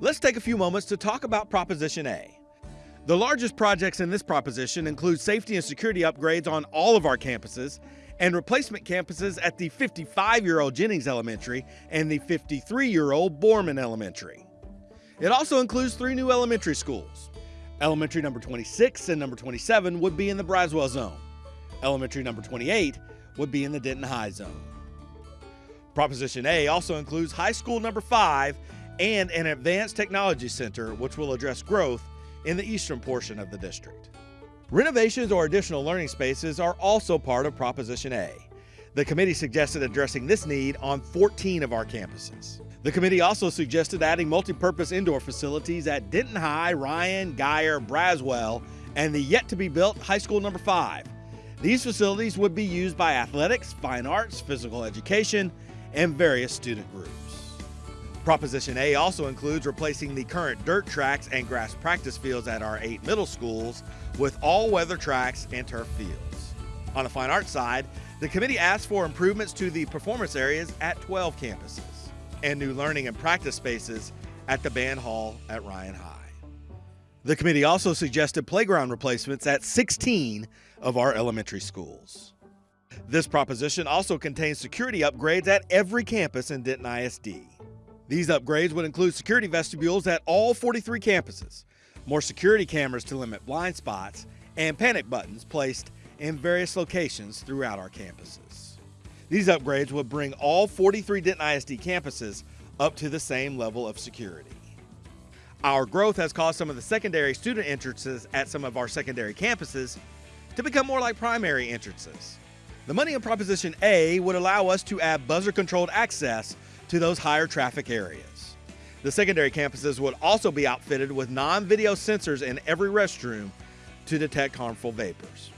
Let's take a few moments to talk about Proposition A. The largest projects in this proposition include safety and security upgrades on all of our campuses and replacement campuses at the 55 year old Ginnings Elementary and the 53 year old Borman Elementary. It also includes three new elementary schools. Elementary number 26 and number 27 would be in the Braswell zone. Elementary number 28 would be in the Denton High zone. Proposition A also includes high school number 5 and an advanced technology center, which will address growth in the eastern portion of the district. Renovations or additional learning spaces are also part of Proposition A. The committee suggested addressing this need on 14 of our campuses. The committee also suggested adding multi-purpose indoor facilities at Denton High, Ryan, Guyer, Braswell, and the yet to be built high school number 5. These facilities would be used by athletics, fine arts, physical education, and various student groups. Proposition A also includes replacing the current dirt tracks and grass practice fields at our eight middle schools with all weather tracks and turf fields. On the fine arts side, the committee asked for improvements to the performance areas at 12 campuses and new learning and practice spaces at the band hall at Ryan High. The committee also suggested playground replacements at 16 of our elementary schools. This proposition also contains security upgrades at every campus in Denton ISD. These upgrades would include security vestibules at all 43 campuses, more security cameras to limit blind spots, and panic buttons placed in various locations throughout our campuses. These upgrades would bring all 43 Denton ISD campuses up to the same level of security. Our growth has caused some of the secondary student entrances at some of our secondary campuses to become more like primary entrances. The money in Proposition A would allow us to add buzzer controlled access to those higher traffic areas. The secondary campuses would also be outfitted with non video sensors in every restroom to detect harmful vapors.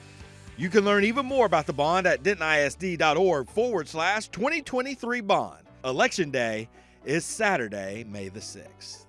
You can learn even more about the bond at dentonisd.org forward slash 2023 bond. Election day is Saturday, May the 6th.